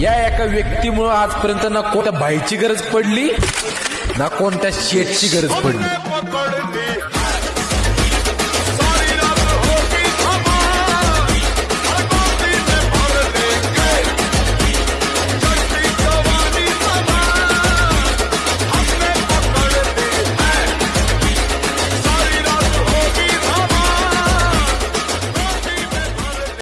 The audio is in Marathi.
या एका व्यक्तीमुळं आजपर्यंत ना कोणत्या बाईची गरज पडली ना कोणत्या शेटची गरज पडली.